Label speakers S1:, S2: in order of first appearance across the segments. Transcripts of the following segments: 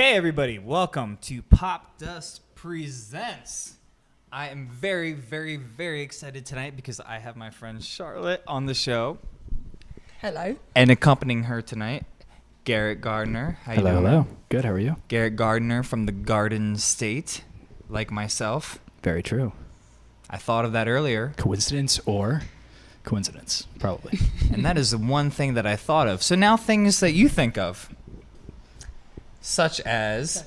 S1: Hey, everybody, welcome to Pop Dust Presents. I am very, very, very excited tonight because I have my friend Charlotte on the show.
S2: Hello.
S1: And accompanying her tonight, Garrett Gardner. How
S3: Hello,
S1: doing?
S3: hello. Good. How are you?
S1: Garrett Gardner from the Garden State, like myself.
S3: Very true.
S1: I thought of that earlier,
S3: Coincidence or coincidence? Probably.
S1: and that is the one thing that I thought of. So now things that you think of, such as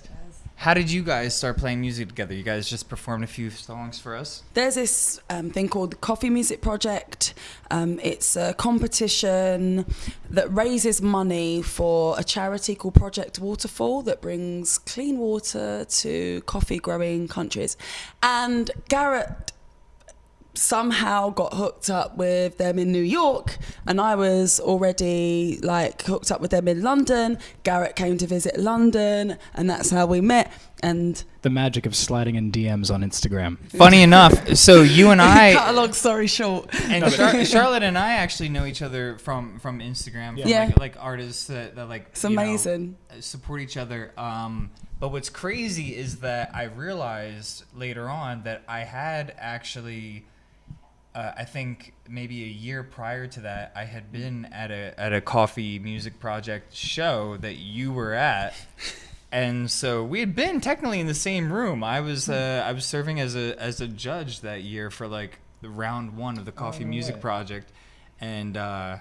S1: how did you guys start playing music together? You guys just performed a few songs for us.
S2: There's this um, thing called the Coffee Music Project. Um, it's a competition that raises money for a charity called Project Waterfall that brings clean water to coffee growing countries. And Garrett somehow got hooked up with them in New York and I was already like hooked up with them in London. Garrett came to visit London and that's how we met and
S3: the magic of sliding in DMs on Instagram.
S1: Funny enough, so you and I
S2: cut a long story short.
S1: and Char- Charlotte and I actually know each other from from Instagram, from
S2: Yeah.
S1: like, like artists that, that like
S2: It's
S1: you know,
S2: amazing.
S1: support each other. Um, but what's crazy is that I realized later on that I had actually. Uh, I think maybe a year prior to that, I had been at a at a coffee music project show that you were at, and so we had been technically in the same room. I was uh, I was serving as a as a judge that year for like the round one of the coffee music project, and uh,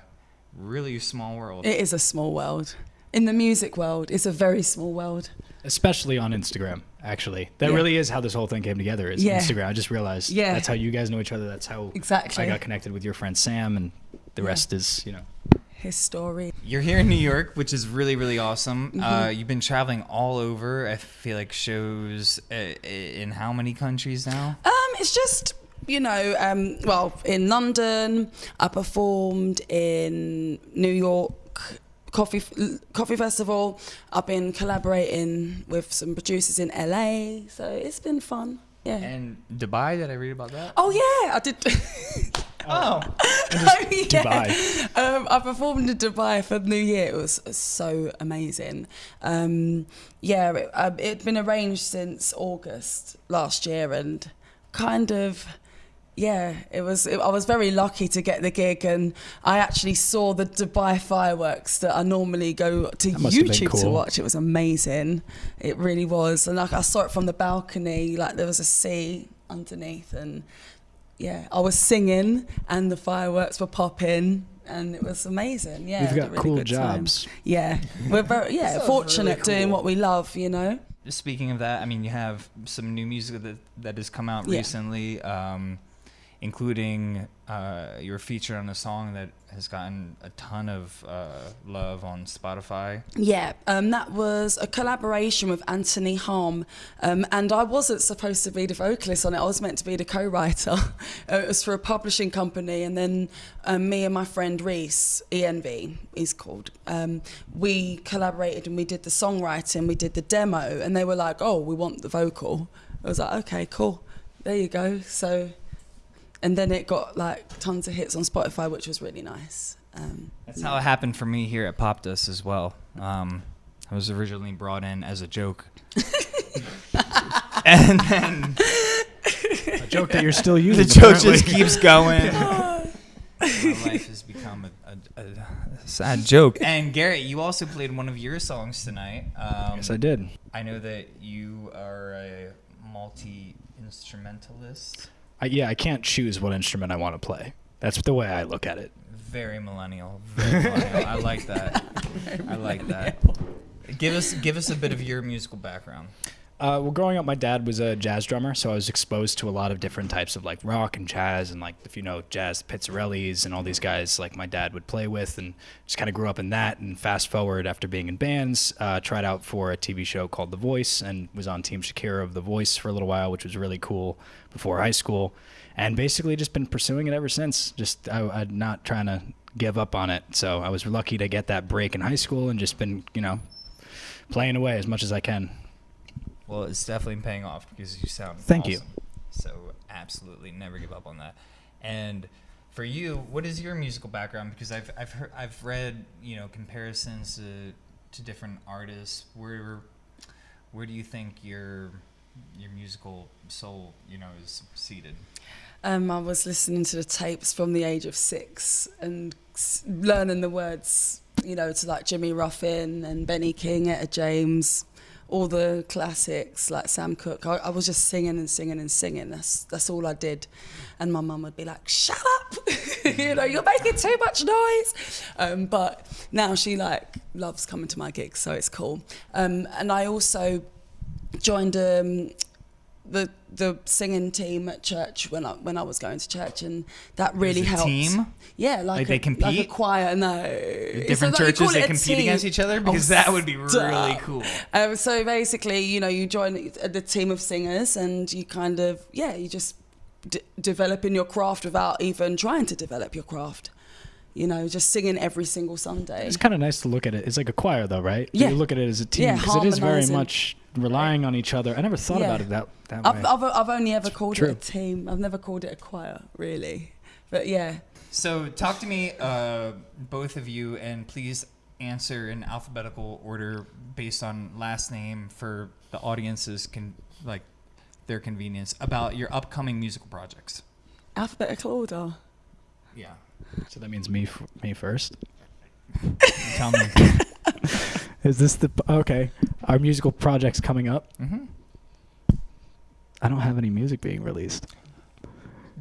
S1: really small world.
S2: It is a small world. In the music world, it's a very small world.
S3: Especially on Instagram, actually. That
S2: Yeah.
S3: really is how this whole thing came together is
S2: Yeah.
S3: Instagram. I just realized
S2: Yeah.
S3: that's how you guys know each other. That's how
S2: Exactly.
S3: I got connected with your friend Sam and the
S2: Yeah.
S3: rest is, you know.
S2: His story.
S1: You're here in New York, which is really, really awesome.
S2: Mm-hmm.
S1: Uh, you've been traveling all over. I feel like shows uh, in how many countries now?
S2: Um, it's just you know, um, well, in London, I performed in New York. Coffee Coffee Festival. I've been collaborating with some producers in LA, so it's been fun. Yeah.
S1: And Dubai, did I read about that?
S2: oh yeah, I did.
S1: Oh,
S2: Oh, yeah.
S3: Dubai.
S2: Um, I performed in Dubai for New Year. It was so amazing. Um, yeah, it, um, it'd been arranged since August last year, and kind of. Yeah, it was. It, I was very lucky to get the gig, and I actually saw the Dubai fireworks that I normally go to
S3: That must have been
S2: YouTube to watch. It was amazing. It really was, and like I saw it from the balcony, like there was a sea underneath, and yeah, I was singing and the fireworks were popping and it was amazing. Yeah,
S3: We've got
S2: really
S3: cool
S2: good time.
S3: jobs.
S2: Yeah, we're very yeah fortunate
S1: really
S2: doing what we love. You know.
S1: Just speaking of that, I mean, you have some new music that that has come out
S2: Yeah.
S1: recently, um, including uh, your feature on a song that has gotten a ton of uh, love on Spotify.
S2: Yeah, um, that was a collaboration with Anthony Harm, um, and I wasn't supposed to be the vocalist on it. I was meant to be the co-writer. Uh, it was for a publishing company, and then um, me and my friend Reese, ENV, he's called. Um, we collaborated and we did the songwriting, we did the demo, and they were like, "Oh, we want the vocal." I was like, "Okay, cool. There you go." So, and then it got like tons of hits on Spotify, which was really nice. Um,
S1: That's how it happened for me here at Pop Dust as well. Um, I was originally brought in as a joke. and then
S3: A joke that you're still using.
S1: the
S3: using.
S1: joke just keeps going. My life has become a, a, a sad joke. And Garrett, you also played one of your songs tonight. Um,
S3: Yes, I did.
S1: I know that you are a multi instrumentalist.
S3: I, yeah, I can't choose what instrument I want to play. That's the way I look at it.
S1: Very millennial. Very millennial. I like that. I like that. Give us give us a bit of your musical background.
S3: Uh, well, growing up, my dad was a jazz drummer, so I was exposed to a lot of different types of like rock and jazz, and like if you know jazz, Pizzarellis, and all these guys like my dad would play with, and just kind of grew up in that. And fast forward after being in bands, uh, tried out for a TV show called The Voice, and was on Team Shakira of The Voice for a little while, which was really cool before high school, and basically just been pursuing it ever since. Just I, I'm not trying to give up on it, so I was lucky to get that break in high school, and just been you know playing away as much as I can.
S1: Well, it's definitely paying off because you sound
S3: Thank you.
S1: So absolutely never give up on that. And for you, what is your musical background? Because I've I've heard I've read you know comparisons to to different artists. Where where do you think your your musical soul, you know, is seated?
S2: Um, I was listening to the tapes from the age of six and learning the words, you know, to like Jimmy Ruffin and Benny King, Etta James, all the classics like Sam Cooke. I, I was just singing and singing and singing. That's that's all I did. And my mum would be like, "Shut up! you know, you're making too much noise." Um, but now she like loves coming to my gigs, so it's cool. Um, and I also joined um, the the singing team at church when I when I was going to church, and that really helped.
S1: team?
S2: Yeah, like,
S1: Like
S2: a,
S1: they
S2: like a choir. No,
S1: Different
S2: call
S1: churches they compete against each other because
S2: Oh,
S1: that would be really cool.
S2: Um, so basically, you know, you join the team of singers, and you kind of yeah, you just d- developing your craft without even trying to develop your craft. You know, just singing every single Sunday.
S3: It's kind of nice to look at it. It's like a choir, though, right?
S2: Yeah.
S3: You look at it as a team
S2: Yeah,
S3: because it is very much relying on each other. I never thought
S2: Yeah.
S3: about it that that
S2: I've,
S3: way.
S2: I've I've only ever called
S3: true.
S2: it a team. I've never called it a choir, really. But yeah,
S1: So talk to me, uh, both of you, and please answer in alphabetical order based on last name for the audience's con- like their convenience about your upcoming musical projects.
S2: alphabetical order.
S1: Yeah,
S3: so that means me, f- me first.
S1: tell me.
S3: Is this the okay? Our musical projects coming up.
S1: hmm
S3: I don't have any music being released.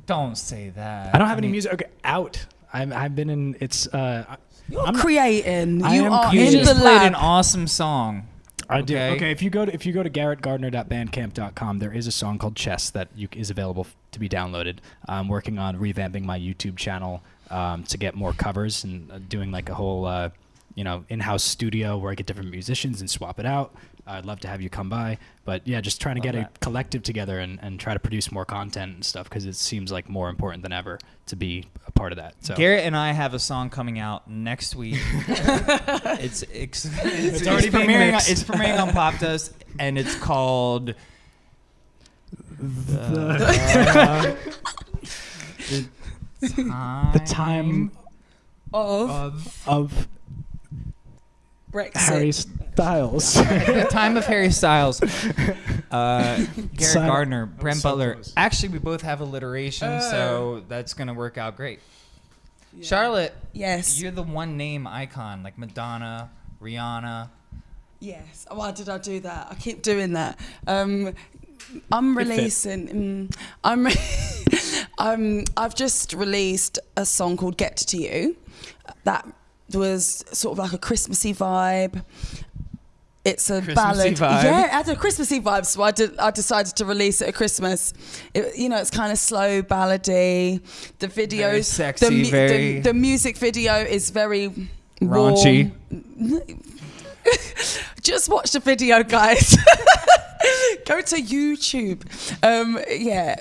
S1: Don't say that.
S3: I don't have any
S1: mean,
S3: music. Okay, out. I'm, I've been in. It's. Uh,
S2: You're
S3: I'm
S2: creating.
S3: I
S2: you
S3: am
S2: are
S1: You
S2: in
S3: creating.
S1: just
S2: the
S1: played
S2: lab.
S1: an awesome song.
S3: I do.
S1: Okay.
S3: Okay, if you go to if you go to garrettgardner.bandcamp.com, there is a song called Chess that you, is available f- to be downloaded. I'm working on revamping my YouTube channel um, to get more covers and uh, doing like a whole uh, you know in-house studio where I get different musicians and swap it out. I'd love to have you come by, but yeah, just trying to
S1: Love
S3: get
S1: that.
S3: a collective together and, and try to produce more content and stuff because it seems like more important than ever to be a part of that. So
S1: Garrett and I have a song coming out next week. it's, it's it's
S3: already being
S1: premiering. On,
S3: mixed.
S1: it's premiering on Pop Dust, and it's called the, time
S3: the time
S2: of
S1: of
S3: of
S2: Brexit.
S3: Harry Styles.
S1: the time of Harry Styles. Uh, Garrett
S3: Sign-
S1: Gardner, Brent
S3: so
S1: Butler.
S3: close.
S1: Actually, we both have alliteration, so that's gonna work out great. Charlotte,
S2: Yes.
S1: you're the one name icon like Madonna, Rihanna.
S2: Yes. Oh, Why did I do that? I keep doing that. Um, I'm
S3: Good fit.
S2: releasing. Mm, I'm. um, I've just released a song called "Get to You." That was sort of like a Christmassy vibe. It's a
S1: Christmassy
S2: ballad.
S1: vibe?
S2: Yeah, it had a Christmassy vibe, so I did. I decided to release it at Christmas. It, you know, it's kind of slow, ballady. The video,
S1: Very sexy,
S2: the, mu-
S1: very-
S2: the music video is very
S1: Raunchy.
S2: Just watch the video, guys. Go to YouTube. Um, yeah,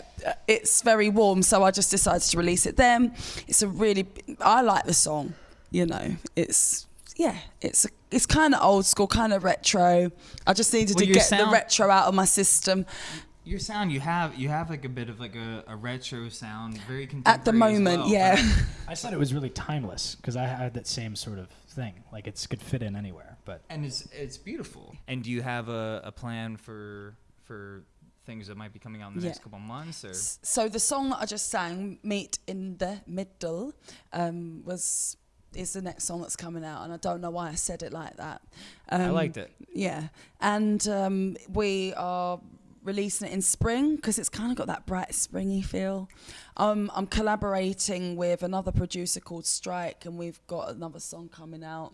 S2: it's very warm, so I just decided to release it then. It's a really, I like the song. You know, it's yeah, it's it's kind of old school, kind of retro. I just needed
S1: Well,
S2: to
S1: your
S2: get the retro out of my system.
S1: Your sound, you have you have like a bit of like a, a retro sound, very contemporary.
S2: At the moment,
S1: well,
S2: yeah.
S3: I said it was really timeless because I had that same sort of thing. Like it's could fit in anywhere. But
S1: and it's it's beautiful. And do you have a, a plan for for things that might be coming out in the
S2: Yeah.
S1: next couple months or
S2: So the song that I just sang, "Meet in the Middle," um, was is the next song that's coming out, and I don't know why I said it like that. Um,
S1: I liked it.
S2: Yeah, and um, we are releasing it in spring because it's kind of got that bright springy feel. Um, I'm collaborating with another producer called Strike, and we've got another song coming out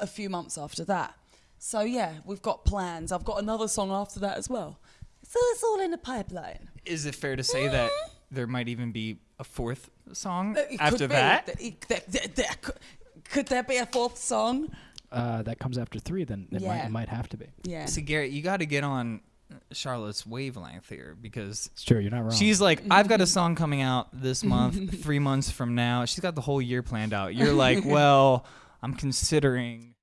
S2: a few months after that. So yeah, we've got plans. I've got another song after that as well. So it's all in the pipeline.
S1: Is it fair to say that there might even be a fourth song
S2: it could
S1: after
S2: be.
S1: that?
S2: Th- it- th- th- th- could- Could there be a fourth song?
S3: uh, that comes after three, then it, might, it might have to be.
S2: Yeah.
S1: See, Garrett, you got to get on Charlotte's wavelength here because
S3: It's true. You're not wrong.
S1: she's like, I've got a song coming out this month, three months from now. She's got the whole year planned out. You're like, well, I'm considering.